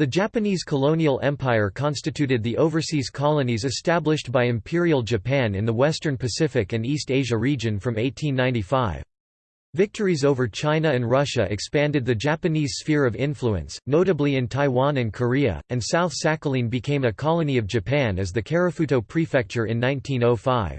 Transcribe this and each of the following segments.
The Japanese colonial empire constituted the overseas colonies established by Imperial Japan in the Western Pacific and East Asia region from 1895. Victories over China and Russia expanded the Japanese sphere of influence, notably in Taiwan and Korea, and South Sakhalin became a colony of Japan as the Karafuto Prefecture in 1905.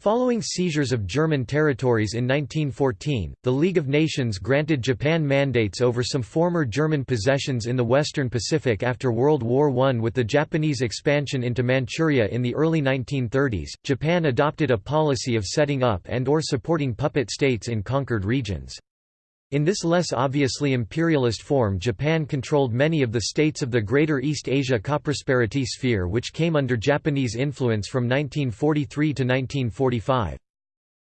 Following seizures of German territories in 1914, the League of Nations granted Japan mandates over some former German possessions in the Western Pacific after World War I. With the Japanese expansion into Manchuria in the early 1930s, Japan adopted a policy of setting up and or supporting puppet states in conquered regions. In this less obviously imperialist form Japan controlled many of the states of the Greater East Asia Coprosperity sphere which came under Japanese influence from 1943 to 1945.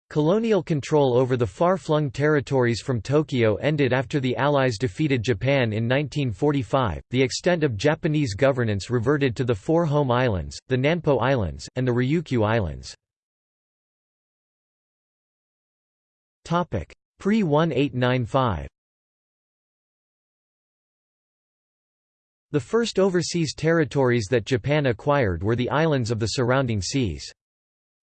Colonial control over the far-flung territories from Tokyo ended after the Allies defeated Japan in 1945. The extent of Japanese governance reverted to the four home islands, the Nanpo Islands, and the Ryukyu Islands. Topic: Pre-1895 The first overseas territories that Japan acquired were the islands of the surrounding seas.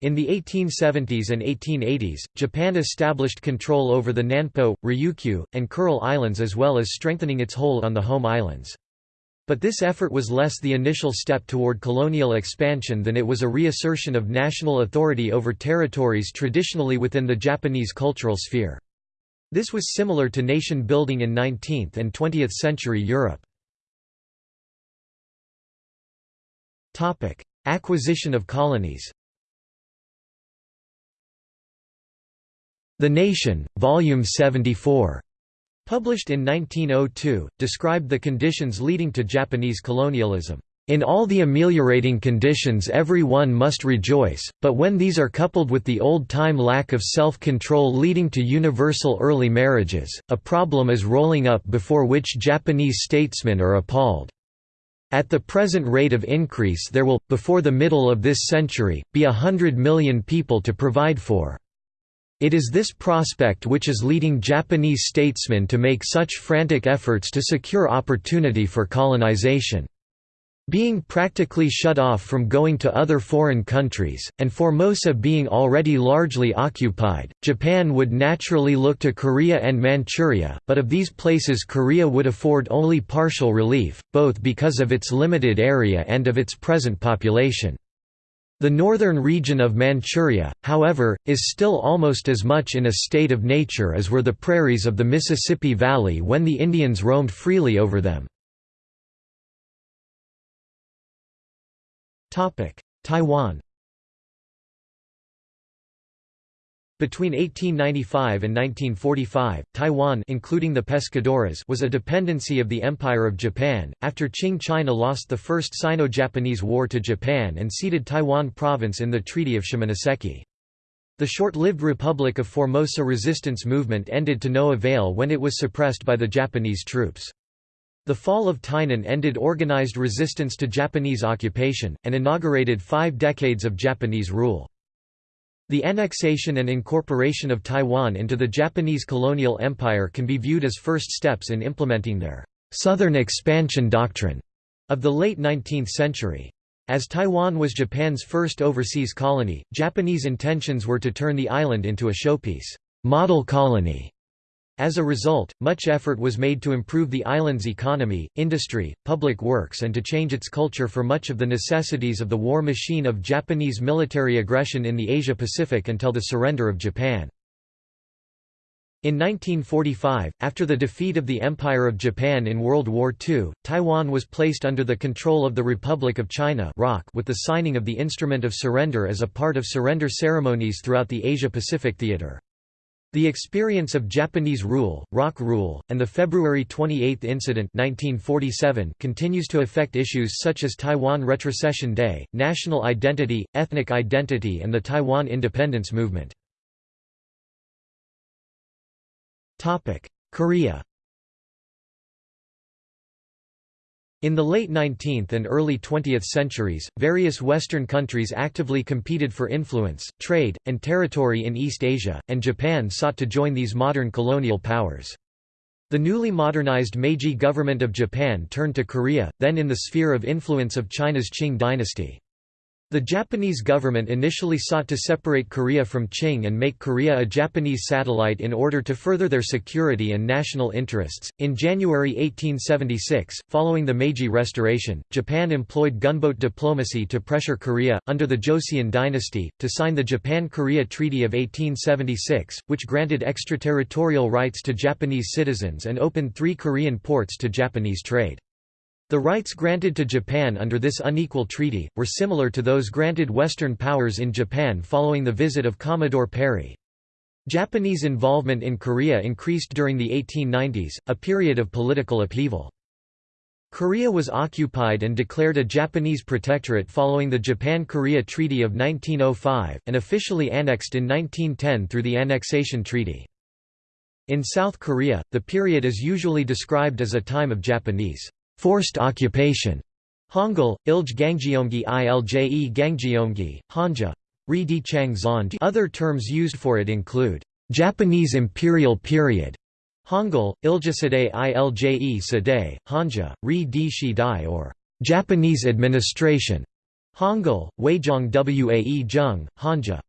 In the 1870s and 1880s, Japan established control over the Nanpo, Ryukyu, and Kuril Islands as well as strengthening its hold on the home islands. But this effort was less the initial step toward colonial expansion than it was a reassertion of national authority over territories traditionally within the Japanese cultural sphere. This was similar to nation building in 19th and 20th century Europe. Acquisition of colonies The Nation, Volume 74, published in 1902, described the conditions leading to Japanese colonialism. In all the ameliorating conditions every one must rejoice, but when these are coupled with the old-time lack of self-control leading to universal early marriages, a problem is rolling up before which Japanese statesmen are appalled. At the present rate of increase there will, before the middle of this century, be a hundred million people to provide for. It is this prospect which is leading Japanese statesmen to make such frantic efforts to secure opportunity for colonization. Being practically shut off from going to other foreign countries, and Formosa being already largely occupied, Japan would naturally look to Korea and Manchuria, but of these places Korea would afford only partial relief, both because of its limited area and of its present population. The northern region of Manchuria, however, is still almost as much in a state of nature as were the prairies of the Mississippi Valley when the Indians roamed freely over them. Taiwan Between 1895 and 1945, Taiwan including the Pescadores was a dependency of the Empire of Japan, after Qing China lost the First Sino-Japanese War to Japan and ceded Taiwan province in the Treaty of Shimonoseki. The short-lived Republic of Formosa resistance movement ended to no avail when it was suppressed by the Japanese troops. The fall of Tainan ended organized resistance to Japanese occupation, and inaugurated five decades of Japanese rule. The annexation and incorporation of Taiwan into the Japanese colonial empire can be viewed as first steps in implementing their «southern expansion doctrine» of the late 19th century. As Taiwan was Japan's first overseas colony, Japanese intentions were to turn the island into a showpiece model colony as a result, much effort was made to improve the island's economy, industry, public works and to change its culture for much of the necessities of the war machine of Japanese military aggression in the Asia-Pacific until the surrender of Japan. In 1945, after the defeat of the Empire of Japan in World War II, Taiwan was placed under the control of the Republic of China with the signing of the Instrument of Surrender as a part of surrender ceremonies throughout the Asia-Pacific theater. The experience of Japanese rule, ROC rule, and the February 28 incident 1947 continues to affect issues such as Taiwan Retrocession Day, national identity, ethnic identity and the Taiwan independence movement. Korea In the late 19th and early 20th centuries, various Western countries actively competed for influence, trade, and territory in East Asia, and Japan sought to join these modern colonial powers. The newly modernized Meiji government of Japan turned to Korea, then in the sphere of influence of China's Qing dynasty. The Japanese government initially sought to separate Korea from Qing and make Korea a Japanese satellite in order to further their security and national interests. In January 1876, following the Meiji Restoration, Japan employed gunboat diplomacy to pressure Korea, under the Joseon dynasty, to sign the Japan Korea Treaty of 1876, which granted extraterritorial rights to Japanese citizens and opened three Korean ports to Japanese trade. The rights granted to Japan under this unequal treaty, were similar to those granted Western powers in Japan following the visit of Commodore Perry. Japanese involvement in Korea increased during the 1890s, a period of political upheaval. Korea was occupied and declared a Japanese protectorate following the Japan-Korea Treaty of 1905, and officially annexed in 1910 through the Annexation Treaty. In South Korea, the period is usually described as a time of Japanese forced occupation. Hangul, Ilj Gangjeomgi Ilje Gangjeomgi, Hanja. Ri Di Chang Other terms used for it include, Japanese imperial period, Hangul, Iljasadei Ilje Sadei, Hanja, Ri Di Shidai or Japanese administration, Hangul, Weijong Wae Jung, Hanja.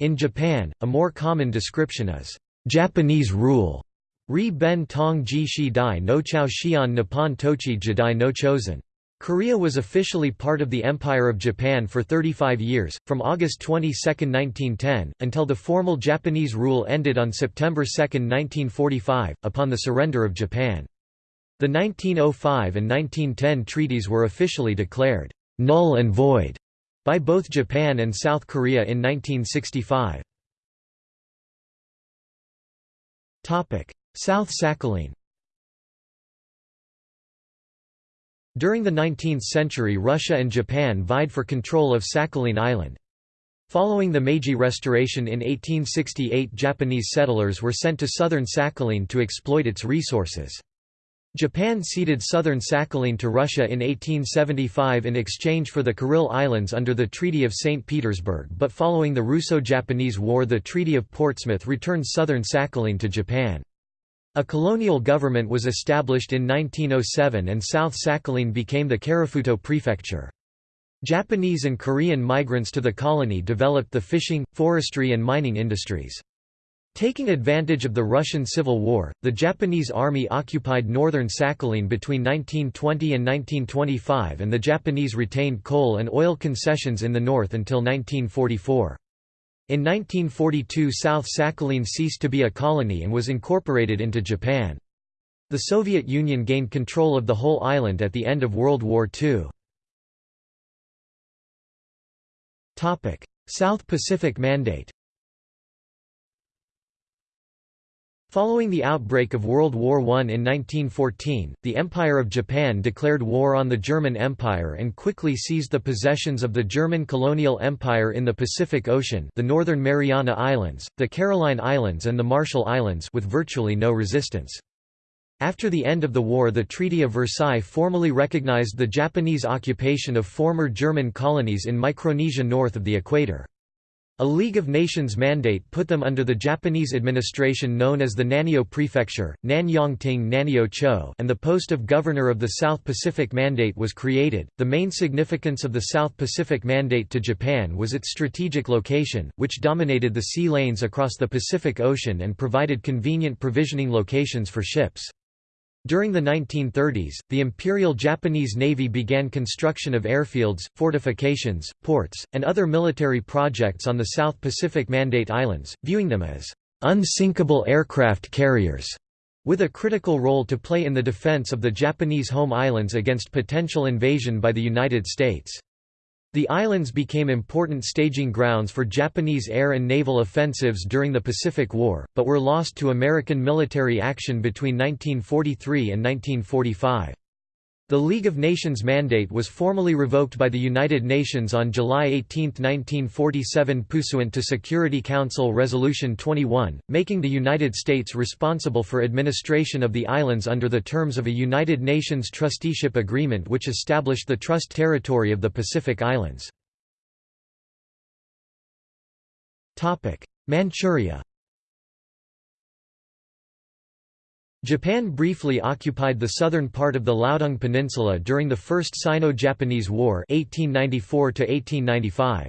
In Japan, a more common description is, Japanese rule. Ri ben tong ji shi dai no chao xian nippon tochi jidai no chosen. Korea was officially part of the Empire of Japan for 35 years, from August 22, 1910, until the formal Japanese rule ended on September 2, 1945, upon the surrender of Japan. The 1905 and 1910 treaties were officially declared null and void by both Japan and South Korea in 1965. South Sakhalin During the 19th century Russia and Japan vied for control of Sakhalin Island. Following the Meiji Restoration in 1868 Japanese settlers were sent to southern Sakhalin to exploit its resources. Japan ceded southern Sakhalin to Russia in 1875 in exchange for the Kuril Islands under the Treaty of St. Petersburg but following the Russo-Japanese War the Treaty of Portsmouth returned southern Sakhalin to Japan. A colonial government was established in 1907 and South Sakhalin became the Karafuto prefecture. Japanese and Korean migrants to the colony developed the fishing, forestry and mining industries. Taking advantage of the Russian Civil War, the Japanese army occupied northern Sakhalin between 1920 and 1925 and the Japanese retained coal and oil concessions in the north until 1944. In 1942 South Sakhalin ceased to be a colony and was incorporated into Japan. The Soviet Union gained control of the whole island at the end of World War II. South Pacific Mandate Following the outbreak of World War I in 1914, the Empire of Japan declared war on the German Empire and quickly seized the possessions of the German colonial empire in the Pacific Ocean the Northern Mariana Islands, the Caroline Islands and the Marshall Islands with virtually no resistance. After the end of the war the Treaty of Versailles formally recognized the Japanese occupation of former German colonies in Micronesia north of the equator. A League of Nations mandate put them under the Japanese administration known as the Naniyo Prefecture, Nanyongting Naniyo Cho, and the post of Governor of the South Pacific Mandate was created. The main significance of the South Pacific Mandate to Japan was its strategic location, which dominated the sea lanes across the Pacific Ocean and provided convenient provisioning locations for ships. During the 1930s, the Imperial Japanese Navy began construction of airfields, fortifications, ports, and other military projects on the South Pacific Mandate Islands, viewing them as unsinkable aircraft carriers, with a critical role to play in the defense of the Japanese home islands against potential invasion by the United States. The islands became important staging grounds for Japanese air and naval offensives during the Pacific War, but were lost to American military action between 1943 and 1945. The League of Nations mandate was formally revoked by the United Nations on July 18, 1947 pursuant to Security Council Resolution 21, making the United States responsible for administration of the islands under the terms of a United Nations trusteeship agreement which established the trust territory of the Pacific Islands. Manchuria Japan briefly occupied the southern part of the Liaodong Peninsula during the First Sino-Japanese War 1894 -1895.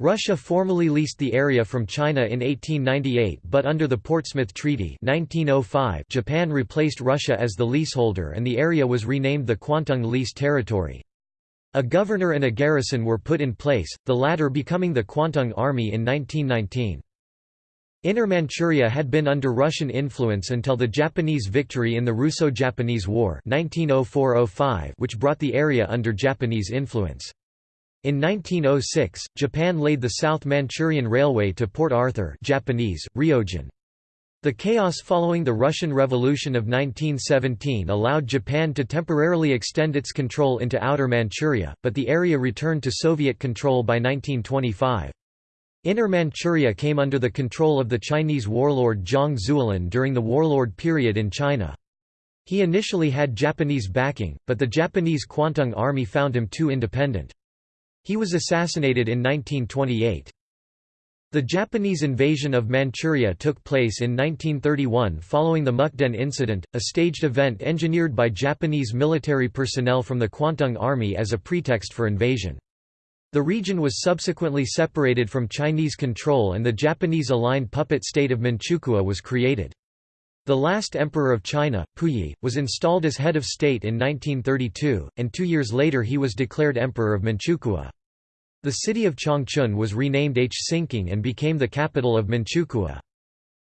Russia formally leased the area from China in 1898 but under the Portsmouth Treaty 1905 Japan replaced Russia as the leaseholder and the area was renamed the Kwantung Lease Territory. A governor and a garrison were put in place, the latter becoming the Kwantung Army in 1919. Inner Manchuria had been under Russian influence until the Japanese victory in the Russo-Japanese War 1904 which brought the area under Japanese influence. In 1906, Japan laid the South Manchurian Railway to Port Arthur Japanese, Ryojun. The chaos following the Russian Revolution of 1917 allowed Japan to temporarily extend its control into Outer Manchuria, but the area returned to Soviet control by 1925. Inner Manchuria came under the control of the Chinese warlord Zhang Zuolin during the warlord period in China. He initially had Japanese backing, but the Japanese Kwantung Army found him too independent. He was assassinated in 1928. The Japanese invasion of Manchuria took place in 1931 following the Mukden incident, a staged event engineered by Japanese military personnel from the Kwantung Army as a pretext for invasion. The region was subsequently separated from Chinese control and the Japanese-aligned puppet state of Manchukuo was created. The last emperor of China, Puyi, was installed as head of state in 1932, and two years later he was declared emperor of Manchukuo. The city of Changchun was renamed Hsinking and became the capital of Manchukuo.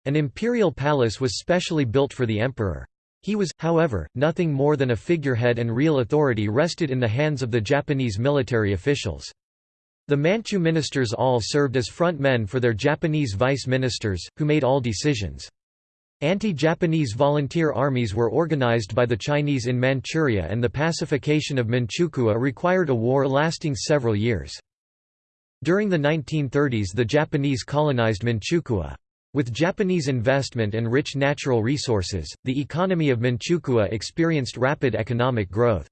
An imperial palace was specially built for the emperor. He was, however, nothing more than a figurehead and real authority rested in the hands of the Japanese military officials. The Manchu ministers all served as front men for their Japanese vice ministers, who made all decisions. Anti-Japanese volunteer armies were organized by the Chinese in Manchuria and the pacification of Manchukuo required a war lasting several years. During the 1930s the Japanese colonized Manchukuo. With Japanese investment and rich natural resources, the economy of Manchukuo experienced rapid economic growth.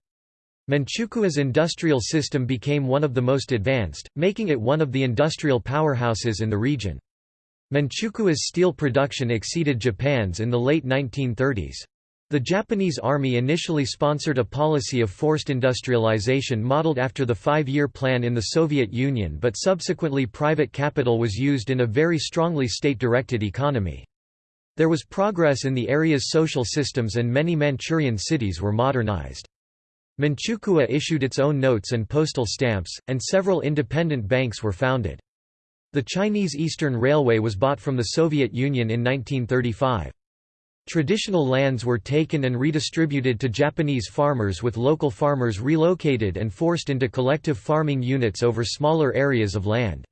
Manchukuo's industrial system became one of the most advanced, making it one of the industrial powerhouses in the region. Manchukuo's steel production exceeded Japan's in the late 1930s. The Japanese Army initially sponsored a policy of forced industrialization modeled after the five-year plan in the Soviet Union but subsequently private capital was used in a very strongly state-directed economy. There was progress in the area's social systems and many Manchurian cities were modernized. Manchukuo issued its own notes and postal stamps, and several independent banks were founded. The Chinese Eastern Railway was bought from the Soviet Union in 1935. Traditional lands were taken and redistributed to Japanese farmers with local farmers relocated and forced into collective farming units over smaller areas of land.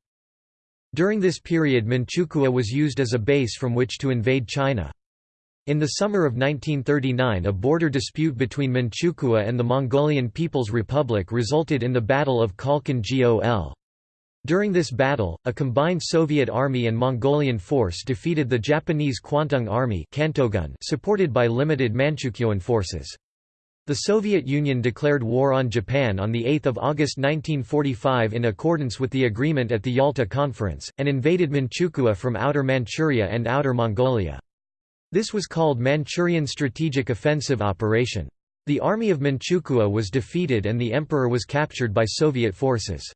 During this period Manchukuo was used as a base from which to invade China. In the summer of 1939 a border dispute between Manchukuo and the Mongolian People's Republic resulted in the Battle of Khalkhin Gol. During this battle, a combined Soviet Army and Mongolian force defeated the Japanese Kwantung Army supported by limited Manchukuoan forces. The Soviet Union declared war on Japan on 8 August 1945 in accordance with the agreement at the Yalta Conference, and invaded Manchukuo from Outer Manchuria and Outer Mongolia. This was called Manchurian Strategic Offensive Operation. The army of Manchukuo was defeated and the emperor was captured by Soviet forces.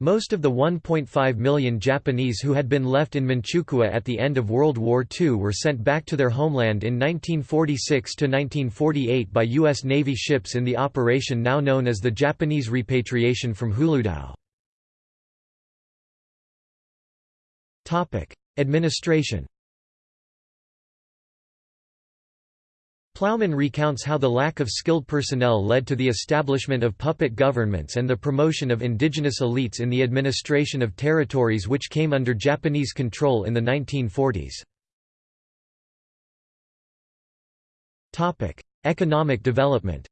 Most of the 1.5 million Japanese who had been left in Manchukuo at the end of World War II were sent back to their homeland in 1946–1948 by U.S. Navy ships in the operation now known as the Japanese repatriation from Huludao. Administration Plowman recounts how the lack of skilled personnel led to the establishment of puppet governments and the promotion of indigenous elites in the administration of territories which came under Japanese control in the 1940s. Economic development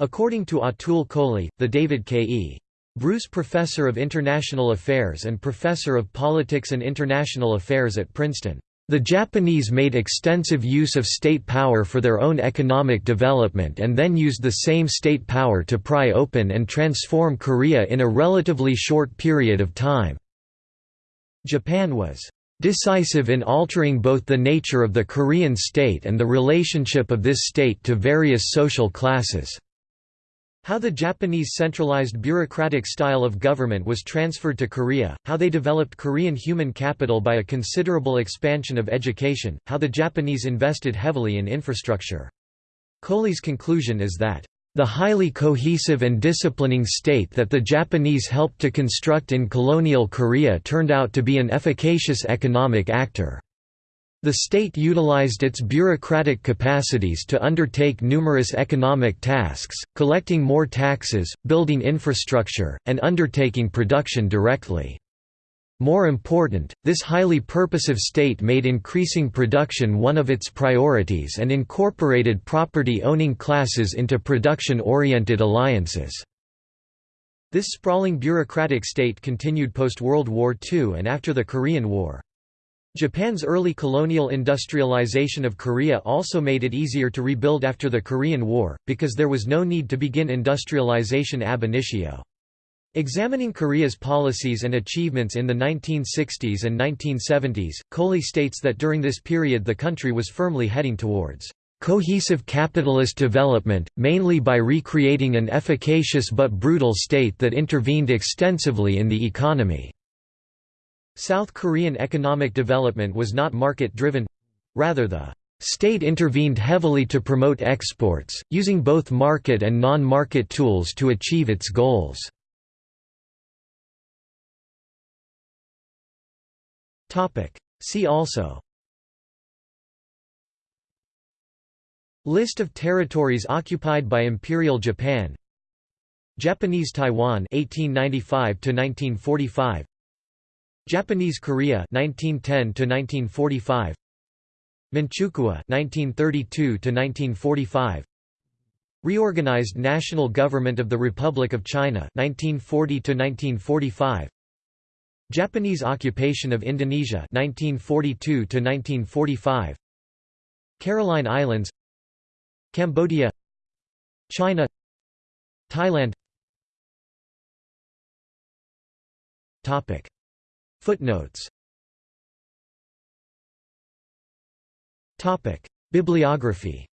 According to Atul Kohli, the David K.E. Bruce Professor of International Affairs and Professor of Politics and International Affairs at Princeton, the Japanese made extensive use of state power for their own economic development and then used the same state power to pry open and transform Korea in a relatively short period of time. Japan was decisive in altering both the nature of the Korean state and the relationship of this state to various social classes. How the Japanese centralized bureaucratic style of government was transferred to Korea, how they developed Korean human capital by a considerable expansion of education, how the Japanese invested heavily in infrastructure. Kohli's conclusion is that the highly cohesive and disciplining state that the Japanese helped to construct in colonial Korea turned out to be an efficacious economic actor. The state utilized its bureaucratic capacities to undertake numerous economic tasks, collecting more taxes, building infrastructure, and undertaking production directly. More important, this highly purposive state made increasing production one of its priorities and incorporated property-owning classes into production-oriented alliances. This sprawling bureaucratic state continued post-World War II and after the Korean War. Japan's early colonial industrialization of Korea also made it easier to rebuild after the Korean War, because there was no need to begin industrialization ab initio. Examining Korea's policies and achievements in the 1960s and 1970s, Kohli states that during this period the country was firmly heading towards cohesive capitalist development, mainly by recreating an efficacious but brutal state that intervened extensively in the economy. South Korean economic development was not market-driven. Rather the state intervened heavily to promote exports, using both market and non-market tools to achieve its goals. See also List of territories occupied by Imperial Japan Japanese Taiwan 1895 to 1945 Japanese Korea 1910 to 1945 Manchukuo 1932 to 1945 Reorganized National Government of the Republic of China 1940 to 1945 Japanese occupation of Indonesia 1942 to 1945 Caroline Islands Cambodia. China. Thailand. Topic Footnotes. Topic. Bibliography